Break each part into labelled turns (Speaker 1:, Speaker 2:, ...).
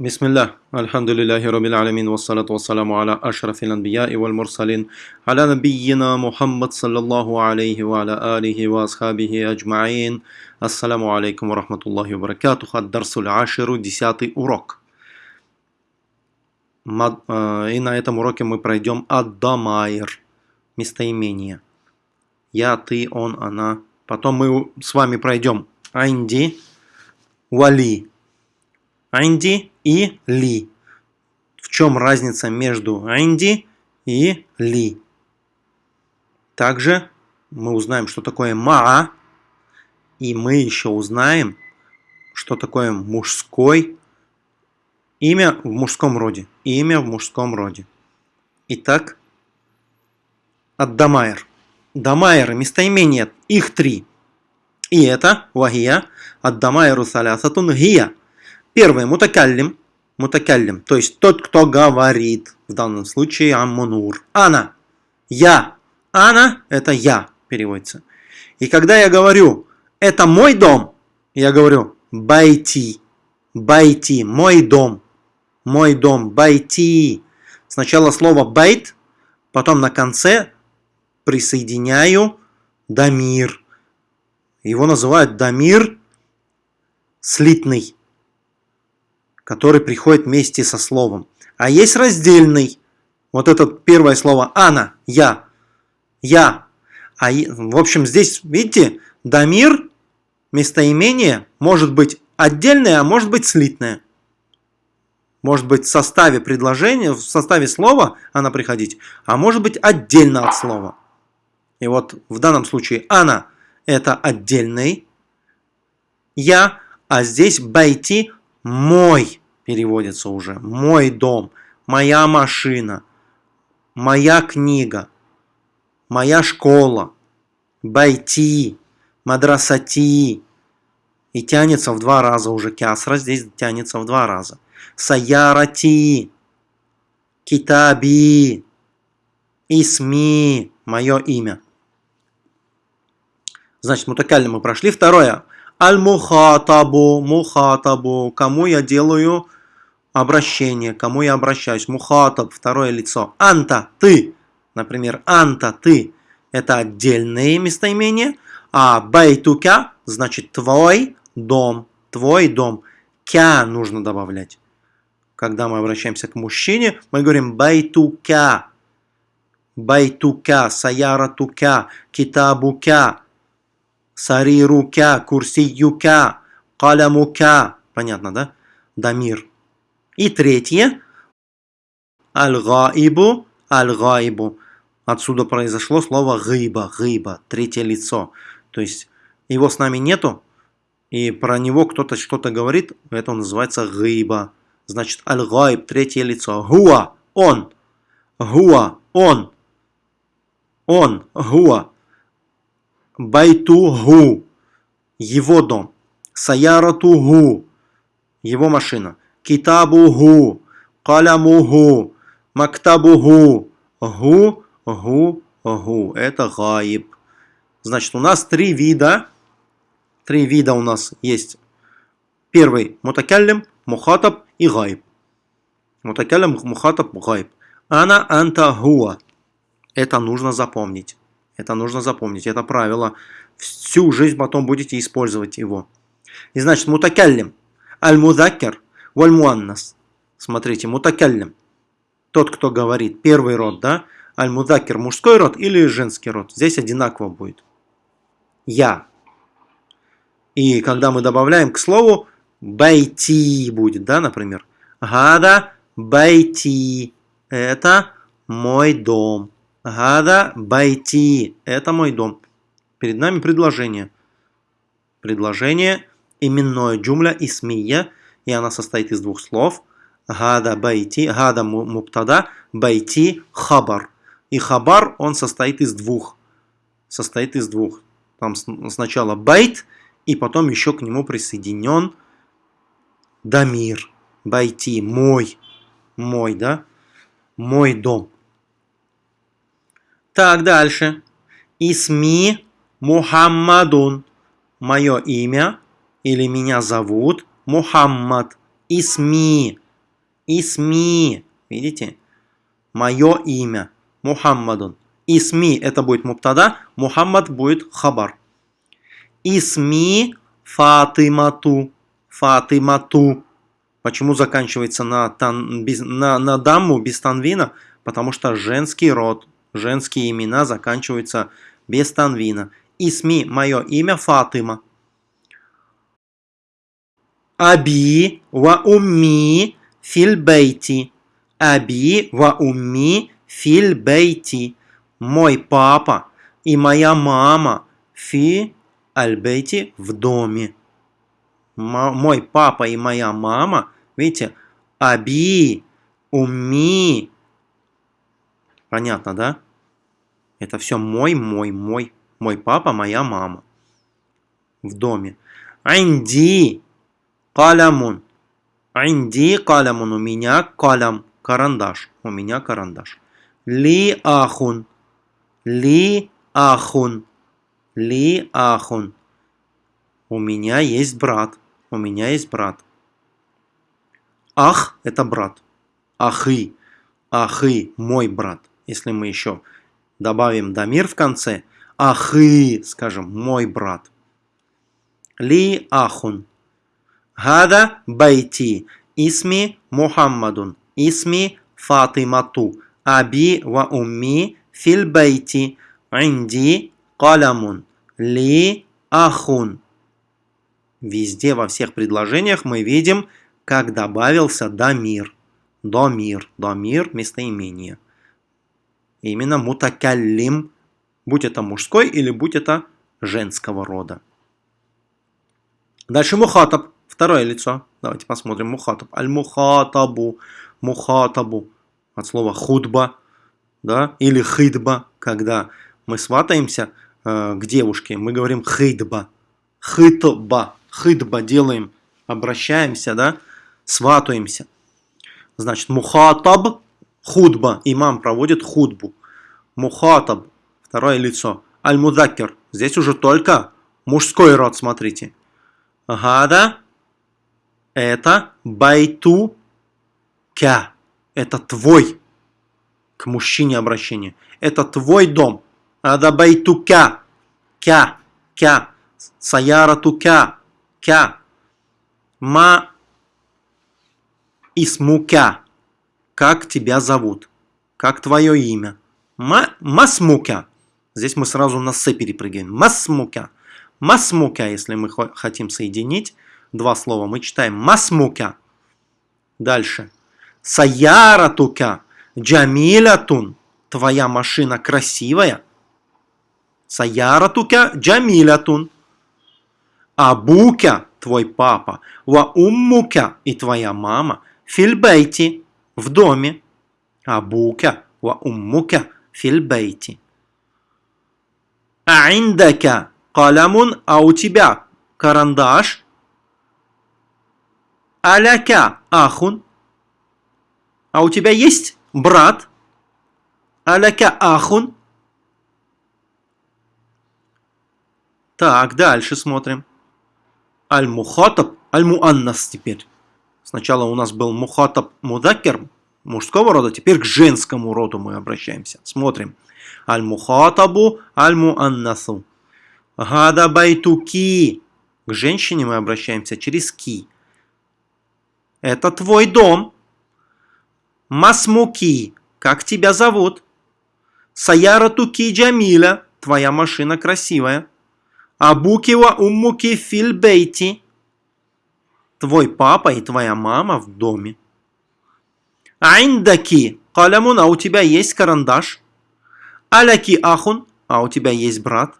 Speaker 1: بسم الله الحمد لله رب العالمين والصلاة والسلام على أشرف الأنبياء والمرسلين على نبينا محمد صلى الله عليه وعلى آله وأصحابه أجمعين السلام عليكم ورحمة الله وبركاته الدرس العاشر десятый урок и на этом уроке мы пройдем Аддамайр местоимение я, ты, он, она потом мы с вами пройдем Айнди, Вали Айнди и ли. В чем разница между инди и ли? Также мы узнаем, что такое ма, и мы еще узнаем, что такое мужской имя в мужском роде. Имя в мужском роде. Итак, Аддамайр. Дамайр, местоимение, их три. И это вахия, Аддамайру салясатун гия – Первое, мутакаллим. Мутакаллим, то есть тот, кто говорит. В данном случае аммунур. Ана. Я. Ана – это я, переводится. И когда я говорю, это мой дом, я говорю байти. Байти, мой дом. Мой дом, байти. Сначала слово байт, потом на конце присоединяю дамир. Его называют дамир слитный который приходит вместе со словом. А есть раздельный. Вот это первое слово «ана», «я», «я». А, в общем, здесь, видите, дамир, местоимение, может быть отдельное, а может быть слитное. Может быть в составе предложения, в составе слова она приходить, а может быть отдельно от слова. И вот в данном случае «ана» – это отдельный «я», а здесь «байти» мой переводится уже. Мой дом, моя машина, моя книга, моя школа, байти, мадрасати. И тянется в два раза уже. Кясра здесь тянется в два раза. Саярати, китаби, исми, мое имя. Значит, мутакалли мы прошли. Второе. Аль-мухатабу, мухатабу, кому я делаю обращение, кому я обращаюсь. Мухатаб, второе лицо. Анта, ты. Например, анта, ты. Это отдельные местоимения. А байтука, значит твой дом. Твой дом. Кя нужно добавлять. Когда мы обращаемся к мужчине, мы говорим байтука. Байтука, саяратука, китабука сарирука, курсиюка, калямука. Понятно, да? Дамир. И третье. Аль-гаибу, аль-гаибу. Отсюда произошло слово гыба, гыба, третье лицо. То есть его с нами нету, и про него кто-то что-то говорит, это называется гыба. Значит, аль-гайб, третье лицо. Гуа, он. Гуа, он. Он, гуа. Байтугу, его дом. Саяратугу, его машина. Китабугу, калямугу, мактабугу. Гу, гу, гу. Это гаиб. Значит, у нас три вида. Три вида у нас есть. Первый мутакаллим, мухатаб и гаиб. Мутакаллим, мухатаб, гаиб. Ана анта гуа. Это нужно запомнить. Это нужно запомнить, это правило. Всю жизнь потом будете использовать его. И значит, мутакаллим. Аль-мудакер валь-муаннас. Смотрите, мутакаллим. Тот, кто говорит, первый род, да? Аль-мудакер мужской род или женский род. Здесь одинаково будет. Я. И когда мы добавляем к слову, байти будет, да, например. Гада байти. Это мой дом. هذا بيتي. Это мой дом. Перед нами предложение. Предложение именное جملة اسمية. И она состоит из двух слов. هذا بيتي. هذا مبتدأ. بيتي خبر. И خبر он состоит из двух. Состоит из двух. Там сначала بيت. И потом еще к нему присоединен ضمير. بيتي. Мой. Мой, да? Мой дом. Так, дальше. Исми Мухаммадун. Мое имя или меня зовут Мухаммад. Исми. Исми. Видите? Мое имя. Мухаммадун. Исми это будет муптада, Мухаммад будет хабар. Исми Фатимату. Фатимату. Почему заканчивается на, тан, без, на, на дамму без танвина? Потому что женский род, женские имена заканчиваются без танвина. Исми, мое имя Фатима. Аби ва умми фильбейти. Аби ва умми фильбейти. Мой папа и моя мама фи альбейти в доме. Мой папа и моя мама Видите? Аби, уми. Понятно, да? Это все мой, мой, мой. Мой папа, моя мама. В доме. Инди калямун. Инди калямун. У меня калям. Карандаш. У меня карандаш. Ли ахун. Ли ахун. Ли ахун. У меня есть брат. У меня есть брат. Ах – это брат. Ахы. Ахы – мой брат. Если мы еще добавим дамир в конце, ахы, скажем, мой брат. Ли ахун. Гада байти. Исми Мухаммадун. Исми Фатимату. Аби ва умми фил байти. Инди калямун. Ли ахун. Везде, во всех предложениях мы видим – как добавился дамир. Домир. Домир – местоимение. Именно мутакаллим, будь это мужской или будь это женского рода. Дальше мухатаб, второе лицо. Давайте посмотрим мухатаб. Аль-мухатабу, мухатабу, от слова худба, да, или хидба, когда мы сватаемся э, к девушке, мы говорим хидба, хитба, хидба делаем, обращаемся, да, сватаемся. Значит, мухатаб, худба, имам проводит худбу. Мухатаб, второе лицо. Аль-мудакер, здесь уже только мужской род, смотрите. Гада, это байту кя, это твой, к мужчине обращение. Это твой дом. Ада байту кя, кя, кя, саярату кя, кя. Ма Исмука. Как тебя зовут? Как твое имя? Ма Масмука. Здесь мы сразу на «с» перепрыгиваем. Масмука. Масмука, если мы хотим соединить два слова, мы читаем масмука. Дальше. Саяратука. Джамилятун. Твоя машина красивая. Саяратука джамилятун. Абука, твой папа. Ва и твоя мама – Фильбейти в доме. Абука ва уммука фильбейти. А индака а у тебя карандаш. Аляка ахун. А у тебя есть брат? Аляка ахун. Так, дальше смотрим. Аль-Мухатаб, Аль-Муаннас теперь. Сначала у нас был мухатаб мудакер мужского рода, теперь к женскому роду мы обращаемся. Смотрим. Аль-мухатабу аль-муаннасу. Гада байтуки. К женщине мы обращаемся через ки. Это твой дом. Масмуки. Как тебя зовут? Саяратуки Джамиля. Твоя машина красивая. Абукива уммуки фильбейти твой папа и твоя мама в доме. Айндаки калямун, а у тебя есть карандаш. Аляки ахун, а у тебя есть брат.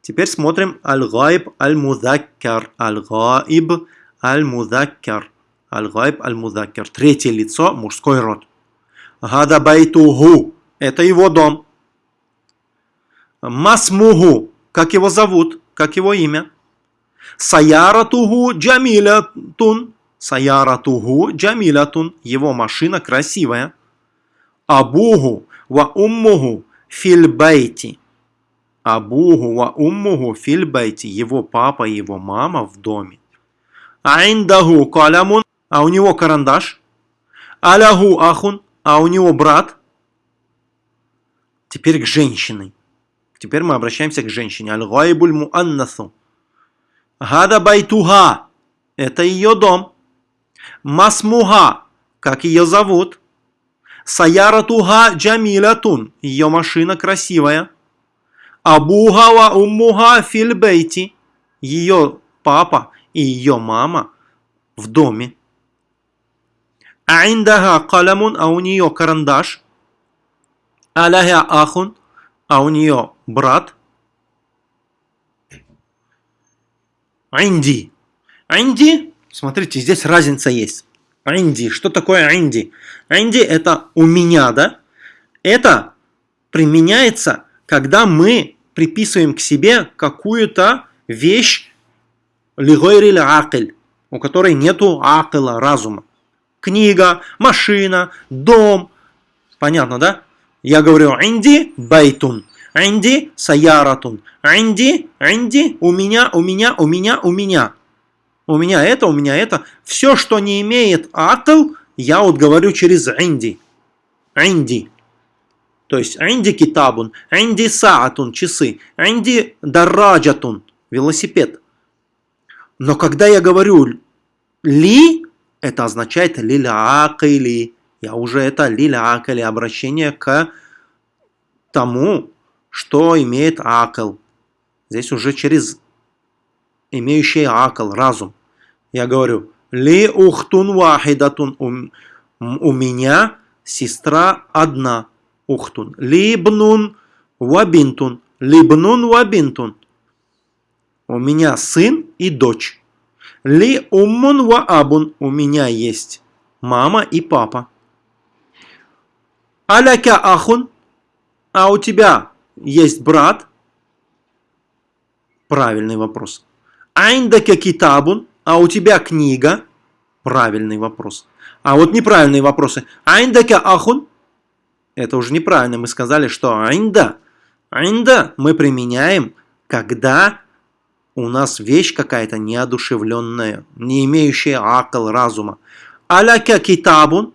Speaker 1: Теперь смотрим аль-гайб аль-мудаккар. Аль-гайб аль-мудаккар. Аль-гайб аль-мудаккар. Третье лицо, мужской род. Гада байтуху. Это его дом. Масмуху. Как его зовут? Как его имя? Саяратуху Джамилятун. Саяратуху Джамилятун. Его машина красивая. Абуху ва уммуху фильбайти. Абуху ва уммуху фильбайти. Его папа и его мама в доме. Айндаху калямун, а у него карандаш. Аляху ахун, а у него брат. Теперь к женщине. Теперь мы обращаемся к женщине. Аль-гайбуль муаннасу. Гада байтуха. Это ее дом. Масмуха. Как ее зовут? Саяратуха джамилятун. Ее машина красивая. Абуха ва фильбейти. Ее папа и ее мама в доме. Аиндага калямун, а у нее карандаш. Аляхя ахун, а у нее брат. Инди. Инди, смотрите, здесь разница есть. Инди, что такое инди? Инди это у меня, да? Это применяется, когда мы приписываем к себе какую-то вещь, لغير العاقل, у которой нету акла, разума. Книга, машина, дом. Понятно, да? Я говорю عندي بيت، عندي سيارة، عندي، عندي، у меня, у меня, у меня, у меня. У меня это, у меня это. Все, что не имеет عقل, я вот говорю через عندي. عندي. То есть عندي كتاب، عندي ساعة, часы, عندي دراجة, велосипед. Но когда я говорю ли, это означает лилякали. Я уже это лилякали, обращение к тому, что имеет акл. Здесь уже через имеющий акл, разум. Я говорю, ли ухтун вахидатун, у, у меня сестра одна, ухтун. Либнун вабинтун, либнун вабинтун. У меня сын и дочь. Ли уммун ва абун. У меня есть мама и папа. Аляка ахун. А у тебя есть брат? Правильный вопрос. Айндака китабун. А у тебя книга? Правильный вопрос. А вот неправильные вопросы. Айндака ахун. Это уже неправильно. Мы сказали, что айнда. Айнда мы применяем, когда у нас вещь какая-то неодушевленная, не имеющая акл разума. Аляка китабун,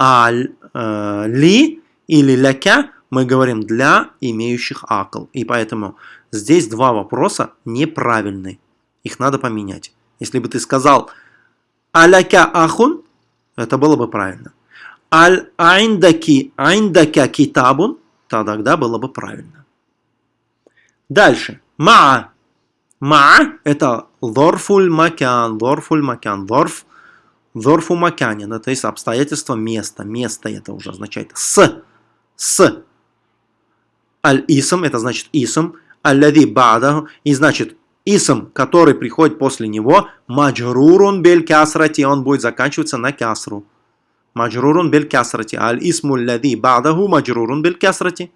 Speaker 1: аль э, ли или ляка мы говорим для имеющих акл. И поэтому здесь два вопроса неправильные. Их надо поменять. Если бы ты сказал аляка ахун, это было бы правильно. Аль айндаки айндака китабун, тогда было бы правильно. Дальше. Ма Ма – это лорфуль макян, лорфуль макян, лорф, лорфу макянин, это есть обстоятельство места, место это уже означает с, с. Аль-исм – это значит исм, аль-лади бада, и значит исм, который приходит после него, маджрурун бель кясрати, он будет заканчиваться на кясру. Маджрурун бель кясрати, аль-исму лади бадаху маджрурун бель кясрати.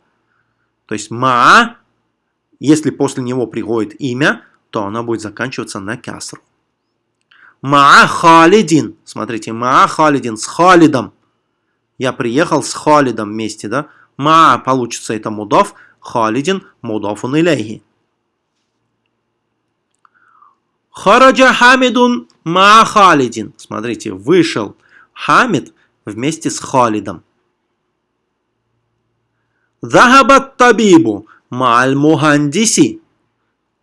Speaker 1: То есть ма, если после него приходит имя, то она будет заканчиваться на кясру. Маа Халидин. Смотрите, Маа Халидин с Халидом. Я приехал с Халидом вместе, да? Маа получится это мудов, Халидин мудофун илейхи. Хараджа Хамидун Маа Халидин. Смотрите, вышел Хамид вместе с Халидом. Захабат табибу мааль мухандиси.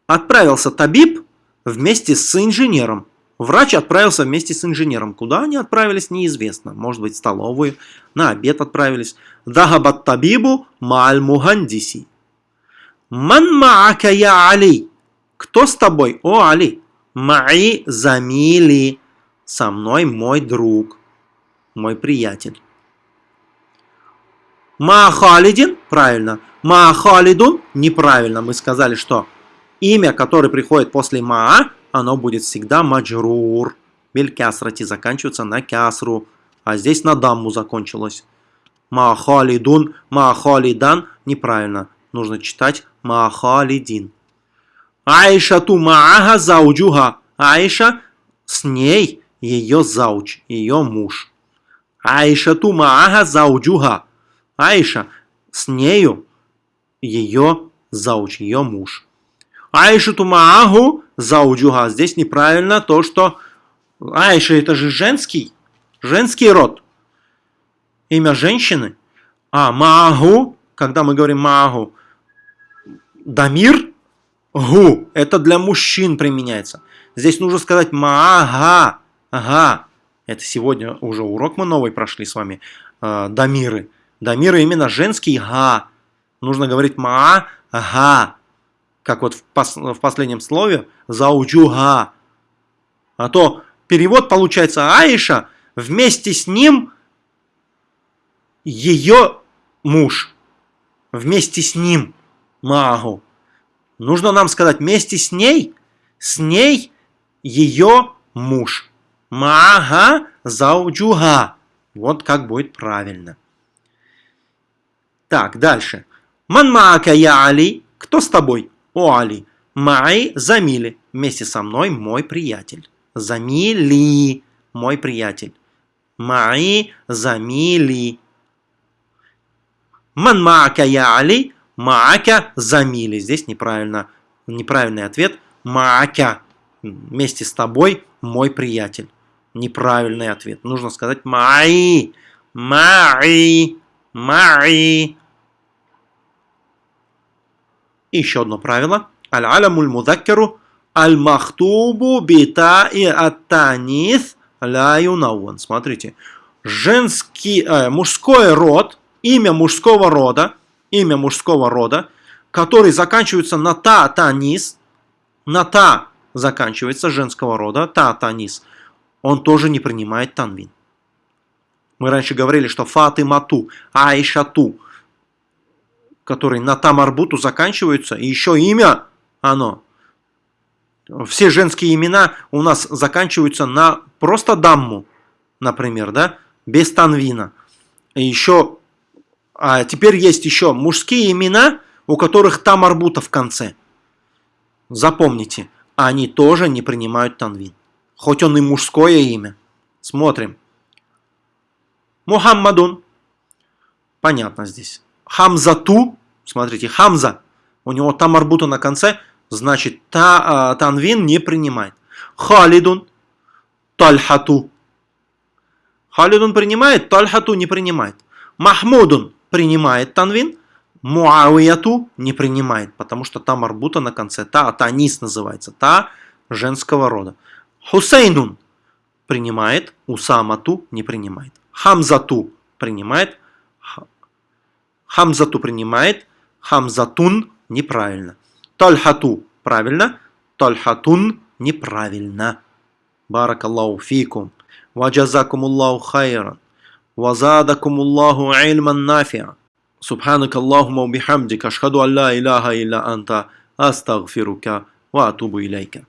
Speaker 1: Отправился табиб вместе с инженером. Врач отправился вместе с инженером. Куда они отправились, неизвестно. Может быть, в столовую, на обед отправились. Дахабат табибу мааль мухандиси. Ман маака я Али. Кто с тобой, о Али? Маи замили. Со мной мой друг, мой приятель. Ма Халидин, правильно. Ма Халидун, неправильно. Мы сказали, что имя, которое приходит после Маа, оно будет всегда маджрур. Бель кясрати заканчивается на кясру. А здесь на дамму закончилось. Маахалидун, маахалидан. Неправильно. Нужно читать маахалидин. Айша ту маага зауджуха. Айша с ней ее зауч, ее муж. Айша ту маага зауджуха. Айша с нею ее зауч, ее муж. Айшату мааху зауджуха. Здесь неправильно то, что Айша это же женский, женский род. Имя женщины. А Маагу, когда мы говорим Маагу, Дамир, Гу, это для мужчин применяется. Здесь нужно сказать Маага, ага. Это сегодня уже урок мы новый прошли с вами. Э, дамиры. Дамиры именно женский га. Нужно говорить Маа, га. Как вот в, пос, в последнем слове зауджуга. А то перевод получается Аиша вместе с ним ее муж. Вместе с ним. Магу. Нужно нам сказать вместе с ней, с ней ее муж. Мага зауджуга. Вот как будет правильно. Так, дальше. Ман маака я Али. Кто с тобой? О Али. Май замили. Вместе со мной мой приятель. Замили. Мой приятель. Май замили. Ман маака я Али. Маака замили. Здесь неправильно. Неправильный ответ. Маака. Вместе с тобой мой приятель. Неправильный ответ. Нужно сказать май. Май. Май. еще одно правило. Аль-алямуль мудаккару аль-махтубу бита и аттанис ля. Смотрите. Женский, э, мужской род, имя мужского рода, имя мужского рода, который заканчивается на та, танис, на та заканчивается женского рода, та, танис, он тоже не принимает танвин. Мы раньше говорили, что Фатимату, Айшату, которые на Тамарбуту заканчиваются, и еще имя оно. Все женские имена у нас заканчиваются на просто дамму, например, да, без танвина. И еще, а теперь есть еще мужские имена, у которых Тамарбута в конце. Запомните, они тоже не принимают танвин. Хоть он и мужское имя. Смотрим. Мухаммадун. Понятно здесь. Хамзату. Смотрите, Хамза. У него там арбута на конце. Значит, та, э, танвин не принимает. Халидун. Тальхату. Халидун принимает, Тальхату не принимает. Махмудун принимает танвин. Муауияту не принимает, потому что там арбута на конце. Та, танис называется. Та женского рода. Хусейнун принимает, Усамату не принимает. Хамзату принимает, Хамзату принимает, Хамзатун неправильно. Тальхату правильно, Тальхатун неправильно. Баракаллаху фикум. Ваджазакумуллаху хайран. Вазадакумуллаху ильман нафиа. سبحانك اللهم وبحمدك أشهد أن لا إله إلا أنت أستغفرك وأتوب إليك